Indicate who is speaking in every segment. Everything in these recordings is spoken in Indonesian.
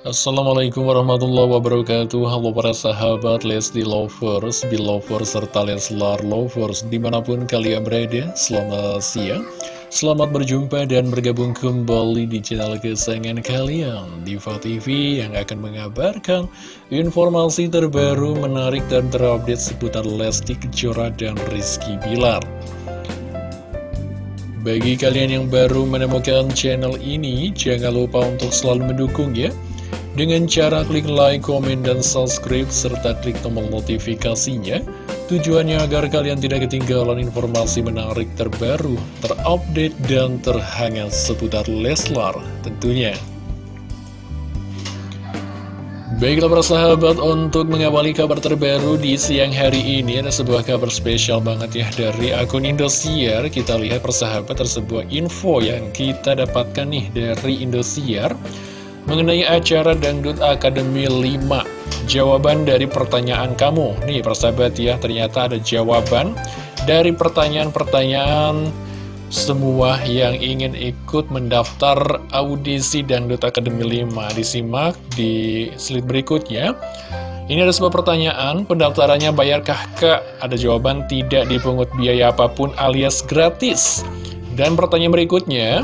Speaker 1: Assalamualaikum warahmatullahi wabarakatuh. Halo para sahabat Lesti Lovers, Belovers, serta Leslar Lovers Di mana pun kalian berada, selamat siang. Selamat berjumpa dan bergabung kembali di channel kesayangan kalian Diva TV yang akan mengabarkan informasi terbaru, menarik dan terupdate seputar Lesti Kejora dan Rizky Bilar. Bagi kalian yang baru menemukan channel ini, jangan lupa untuk selalu mendukung ya dengan cara klik like, komen, dan subscribe, serta klik tombol notifikasinya. Tujuannya agar kalian tidak ketinggalan informasi menarik terbaru, terupdate, dan terhangat seputar Leslar tentunya. Baiklah para sahabat, untuk mengawali kabar terbaru di siang hari ini ada sebuah kabar spesial banget ya dari akun Indosiar. Kita lihat persahabat tersebut info yang kita dapatkan nih dari Indosiar mengenai acara Dangdut Akademi 5 Jawaban dari pertanyaan kamu. Nih persahabat ya ternyata ada jawaban dari pertanyaan-pertanyaan semua yang ingin ikut mendaftar audisi Dangdut Akademi 5 Disimak di slide berikutnya. Ini ada sebuah pertanyaan, pendaftarannya bayarkah kak? Ada jawaban tidak dipungut biaya apa pun alias gratis. Dan pertanyaan berikutnya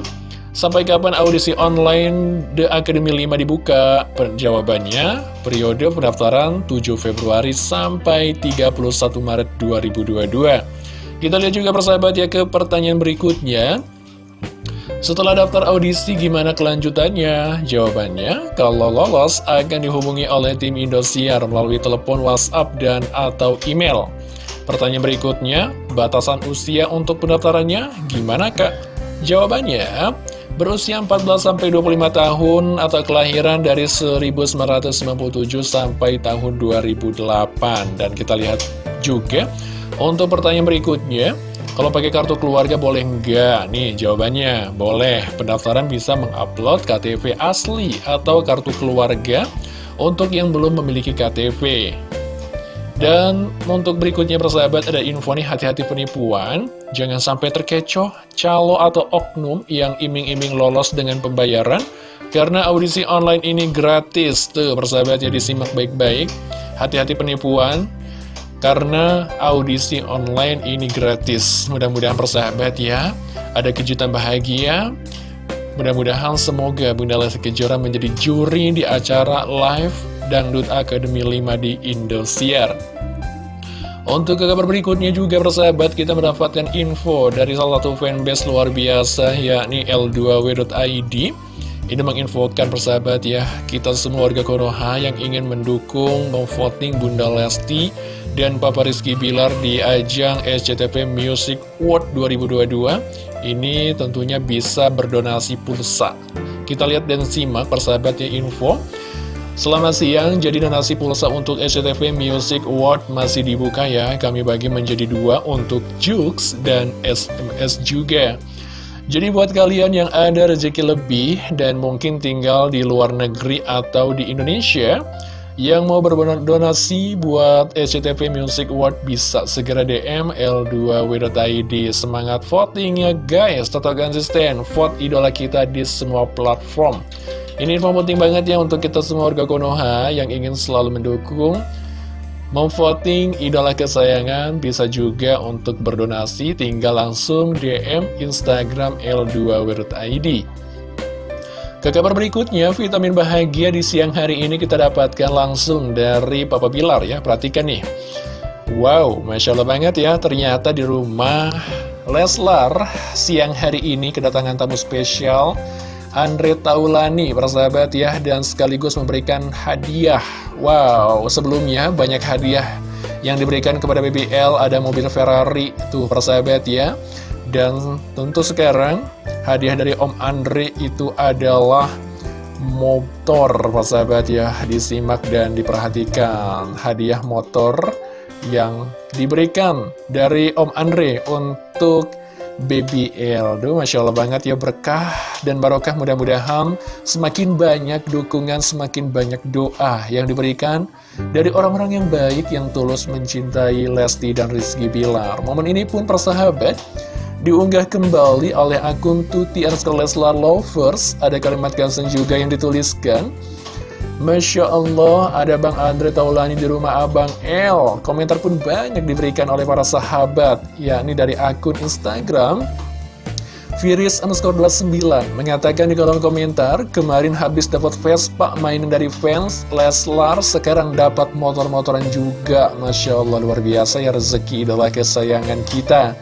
Speaker 1: Sampai kapan audisi online The Academy 5 dibuka? Jawabannya, periode pendaftaran 7 Februari sampai 31 Maret 2022. Kita lihat juga persahabat ya ke pertanyaan berikutnya. Setelah daftar audisi, gimana kelanjutannya? Jawabannya, kalau lolos akan dihubungi oleh tim Indosiar melalui telepon, WhatsApp, dan atau email. Pertanyaan berikutnya, batasan usia untuk pendaftarannya gimana kak? Jawabannya, berusia 14-25 tahun atau kelahiran dari 1997 sampai tahun 2008 dan kita lihat juga untuk pertanyaan berikutnya kalau pakai kartu keluarga boleh enggak? Nih jawabannya boleh. Pendaftaran bisa mengupload KTP asli atau kartu keluarga untuk yang belum memiliki KTP dan untuk berikutnya persahabat ada info nih hati-hati penipuan. Jangan sampai terkecoh calo atau oknum yang iming-iming lolos dengan pembayaran. Karena audisi online ini gratis Tuh persahabat ya disimak baik-baik. Hati-hati penipuan Karena audisi online ini gratis. Mudah-mudahan persahabat ya Ada kejutan bahagia. Mudah-mudahan semoga Bunda Lesti Kejora menjadi juri di acara live Dangdut Academy 5 di Indosiar. Untuk kabar berikutnya juga persahabat kita mendapatkan info dari salah satu fanbase luar biasa yakni L2W.id Ini menginfokan persahabat ya kita semua warga Konoha yang ingin mendukung memvoting Bunda Lesti dan Papa Rizky Bilar di ajang SCTV Music World 2022 Ini tentunya bisa berdonasi pulsa. Kita lihat dan simak persahabatnya info Selamat siang, jadi donasi pulsa untuk SCTV Music Award masih dibuka ya. Kami bagi menjadi dua untuk Jux dan SMS juga. Jadi buat kalian yang ada rezeki lebih dan mungkin tinggal di luar negeri atau di Indonesia Yang mau berdonasi buat SCTV Music Award bisa segera DM L2W.id Semangat votingnya guys, tetap konsisten, vote idola kita di semua platform ini info penting banget ya untuk kita semua warga Konoha yang ingin selalu mendukung Memvoting idola kesayangan bisa juga untuk berdonasi tinggal langsung DM Instagram L2WordID Ke kabar berikutnya, vitamin bahagia di siang hari ini kita dapatkan langsung dari Papa Bilar ya. Perhatikan nih. Wow, Masya Allah banget ya ternyata di rumah Leslar siang hari ini kedatangan tamu spesial Andre Taulani, persahabat ya, dan sekaligus memberikan hadiah. Wow, sebelumnya banyak hadiah yang diberikan kepada BBL, ada mobil Ferrari, tuh persahabat ya. Dan tentu sekarang hadiah dari Om Andre itu adalah motor, persahabat ya, disimak dan diperhatikan. Hadiah motor yang diberikan dari Om Andre untuk BBL Duh, Masya Allah banget ya berkah dan barokah mudah-mudahan semakin banyak dukungan, semakin banyak doa yang diberikan dari orang-orang yang baik yang tulus mencintai Lesti dan Rizky Bilar. Momen ini pun persahabat diunggah kembali oleh akun Tuti Leslar Lovers. Ada kalimat caption juga yang dituliskan. Masya Allah, ada Bang Andre Taulani di rumah Abang L. Komentar pun banyak diberikan oleh para sahabat, yakni dari akun Instagram Firis underscore 29 mengatakan di kolom komentar, kemarin habis dapat Vespa mainan dari fans Leslar, sekarang dapat motor-motoran juga. Masya Allah, luar biasa ya rezeki idola kesayangan kita.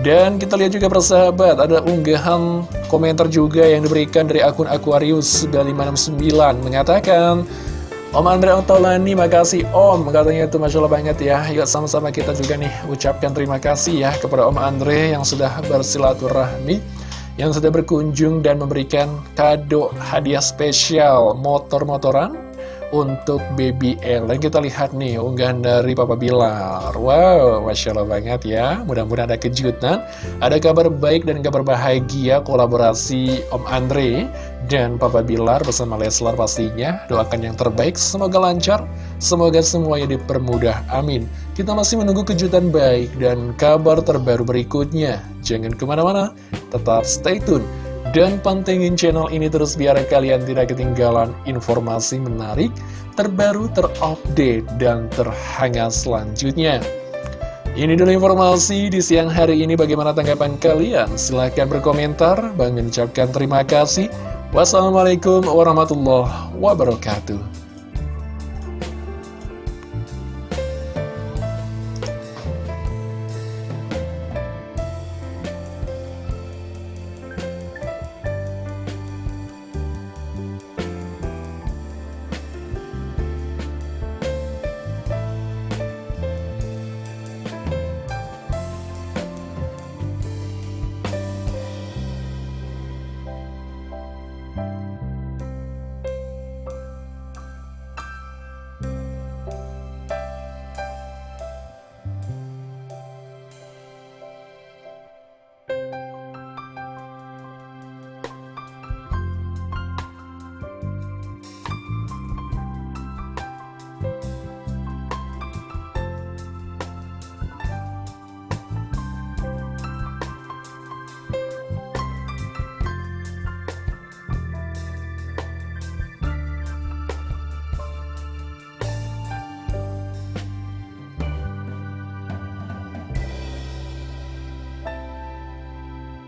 Speaker 1: Dan kita lihat juga persahabat, ada unggahan komentar juga yang diberikan dari akun Aquarius 9569 mengatakan, Om Andre Otolani, makasih Om. Katanya itu Masya Allah banget ya. Yuk sama-sama kita juga nih ucapkan terima kasih ya Kepada Om Andre yang sudah bersilaturahmi Yang sudah berkunjung dan memberikan kado hadiah spesial Motor-motoran untuk BBL Dan kita lihat nih unggahan dari Papa Bilar. Wow, Masya Allah banget ya. Mudah-mudahan ada kejutan Ada kabar baik dan kabar bahagia kolaborasi Om Andre dan Papa Bilar bersama Leslar pastinya. Doakan yang terbaik, semoga lancar Semoga semuanya dipermudah, amin. Kita masih menunggu kejutan baik dan kabar terbaru berikutnya. Jangan ke mana-mana, tetap stay tune dan pantengin channel ini terus biar kalian tidak ketinggalan informasi menarik, terbaru, terupdate, dan terhangat selanjutnya. Ini dulu informasi di siang hari ini bagaimana tanggapan kalian? Silahkan berkomentar. Bang mengucapkan terima kasih. Wassalamualaikum warahmatullahi wabarakatuh.